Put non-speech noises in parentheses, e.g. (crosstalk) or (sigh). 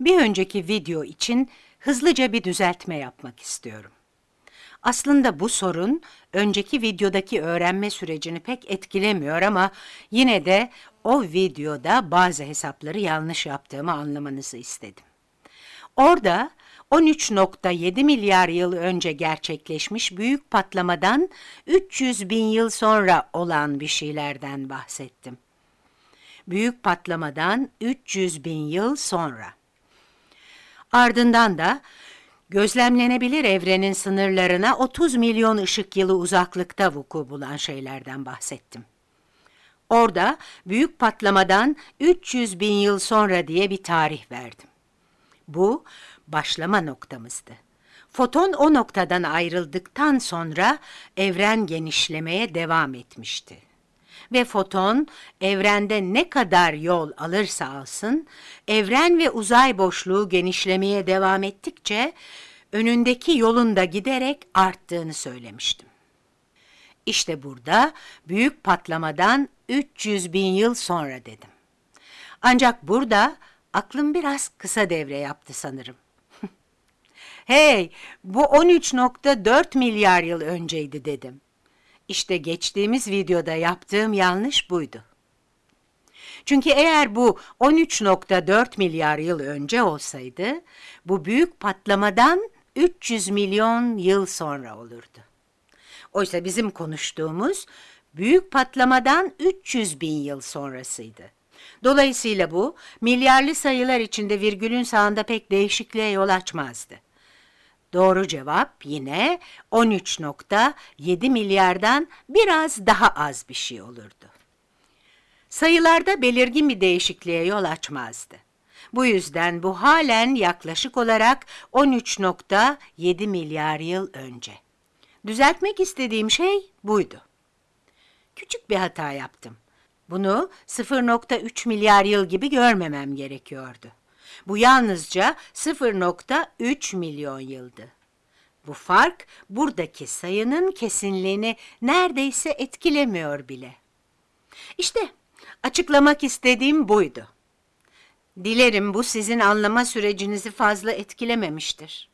Bir önceki video için hızlıca bir düzeltme yapmak istiyorum. Aslında bu sorun önceki videodaki öğrenme sürecini pek etkilemiyor ama yine de o videoda bazı hesapları yanlış yaptığımı anlamanızı istedim. Orada 13.7 milyar yıl önce gerçekleşmiş büyük patlamadan 300 bin yıl sonra olan bir şeylerden bahsettim. Büyük patlamadan 300 bin yıl sonra. Ardından da gözlemlenebilir evrenin sınırlarına 30 milyon ışık yılı uzaklıkta vuku bulan şeylerden bahsettim. Orada büyük patlamadan 300 bin yıl sonra diye bir tarih verdim. Bu başlama noktamızdı. Foton o noktadan ayrıldıktan sonra evren genişlemeye devam etmişti. Ve foton evrende ne kadar yol alırsa alsın, evren ve uzay boşluğu genişlemeye devam ettikçe önündeki yolun da giderek arttığını söylemiştim. İşte burada büyük patlamadan 300 bin yıl sonra dedim. Ancak burada aklım biraz kısa devre yaptı sanırım. (laughs) hey, bu 13.4 milyar yıl önceydi dedim. İşte geçtiğimiz videoda yaptığım yanlış buydu. Çünkü eğer bu 13.4 milyar yıl önce olsaydı, bu büyük patlamadan 300 milyon yıl sonra olurdu. Oysa bizim konuştuğumuz büyük patlamadan 300 bin yıl sonrasıydı. Dolayısıyla bu milyarlı sayılar içinde virgülün sağında pek değişikliğe yol açmazdı. Doğru cevap yine 13.7 milyardan biraz daha az bir şey olurdu. Sayılarda belirgin bir değişikliğe yol açmazdı. Bu yüzden bu halen yaklaşık olarak 13.7 milyar yıl önce. Düzeltmek istediğim şey buydu. Küçük bir hata yaptım. Bunu 0.3 milyar yıl gibi görmemem gerekiyordu. Bu yalnızca 0.3 milyon yıldı. Bu fark buradaki sayının kesinliğini neredeyse etkilemiyor bile. İşte açıklamak istediğim buydu. Dilerim bu sizin anlama sürecinizi fazla etkilememiştir.